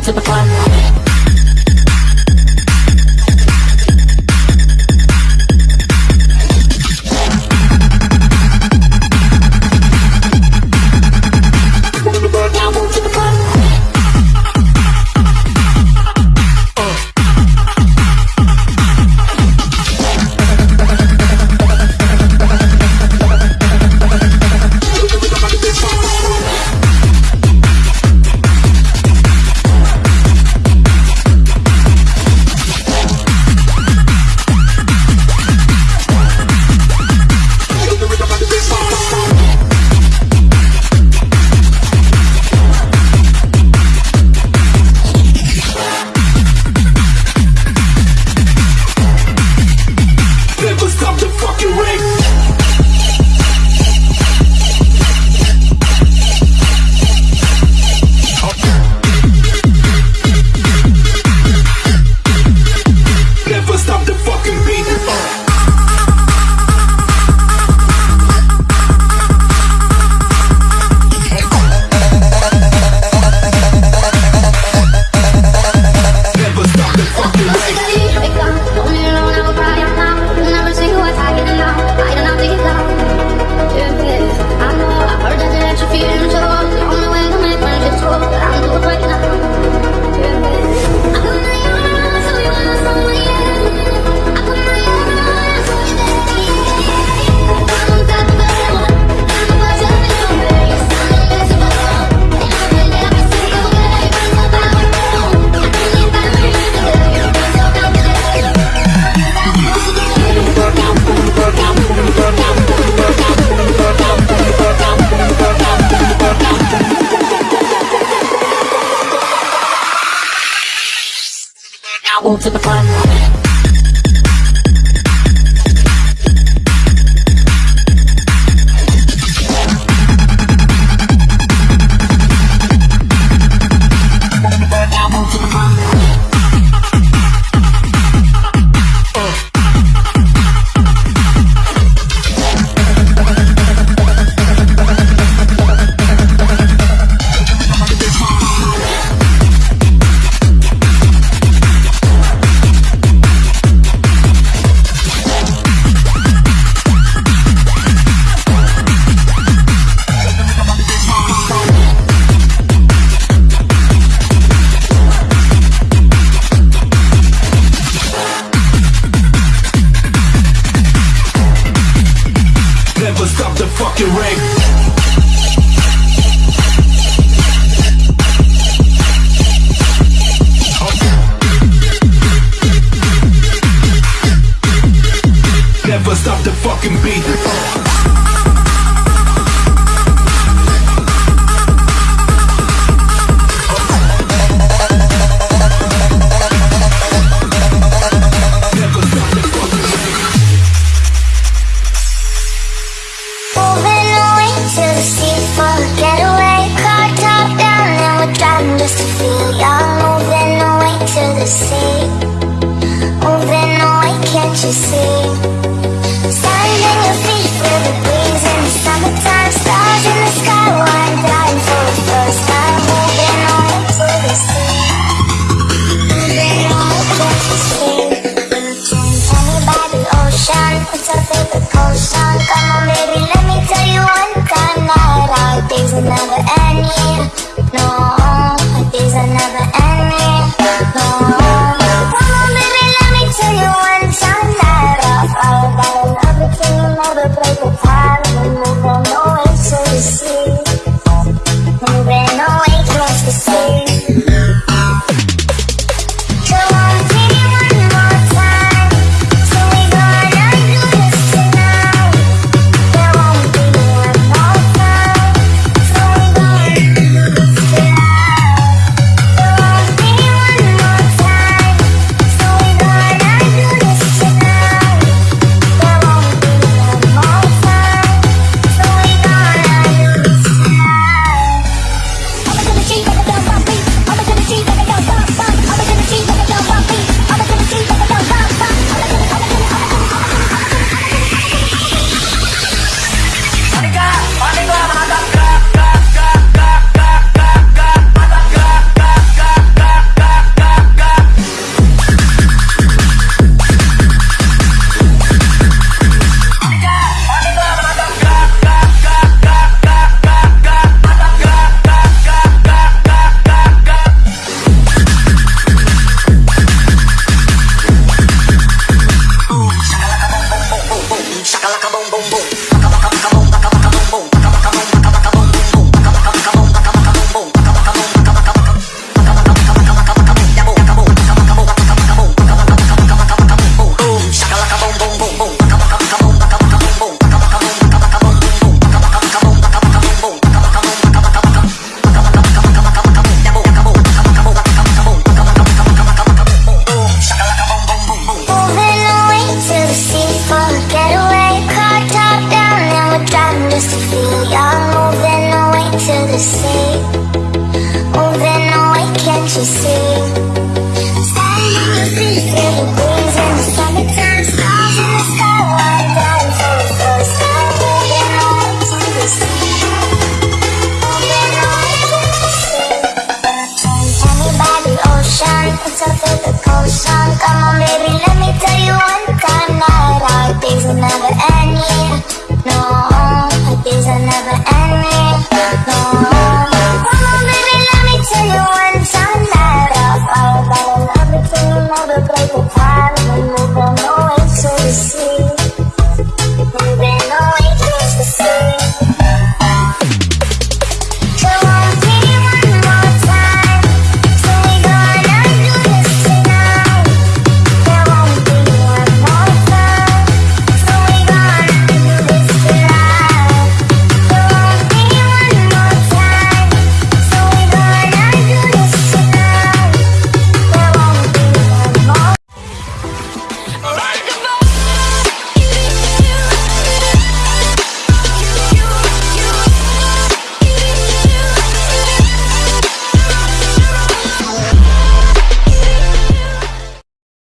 to the front. to the front. Just to feel. Y'all moving away to the sea. Baby, let me tell you one time Our days never No, our days never No Come on, baby, let me tell you one time Our love oh,